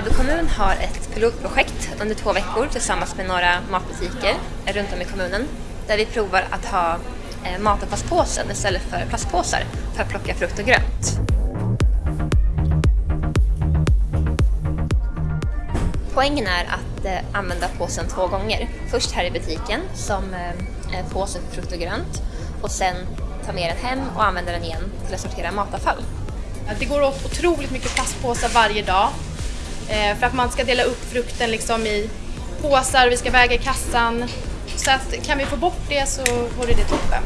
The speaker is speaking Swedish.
Täby kommun har ett pilotprojekt under två veckor tillsammans med några matbutiker runt om i kommunen där vi provar att ha eh, matavfallspåsen istället för plastpåsar för att plocka frukt och grönt. Poängen är att eh, använda påsen två gånger. Först här i butiken som eh, påse för frukt och grönt och sen ta med den hem och använda den igen till att sortera matavfall. Det går åt otroligt mycket plastpåsar varje dag Eh, för att man ska dela upp frukten liksom i påsar, vi ska väga i kassan. Så att kan vi få bort det så vore det toppen.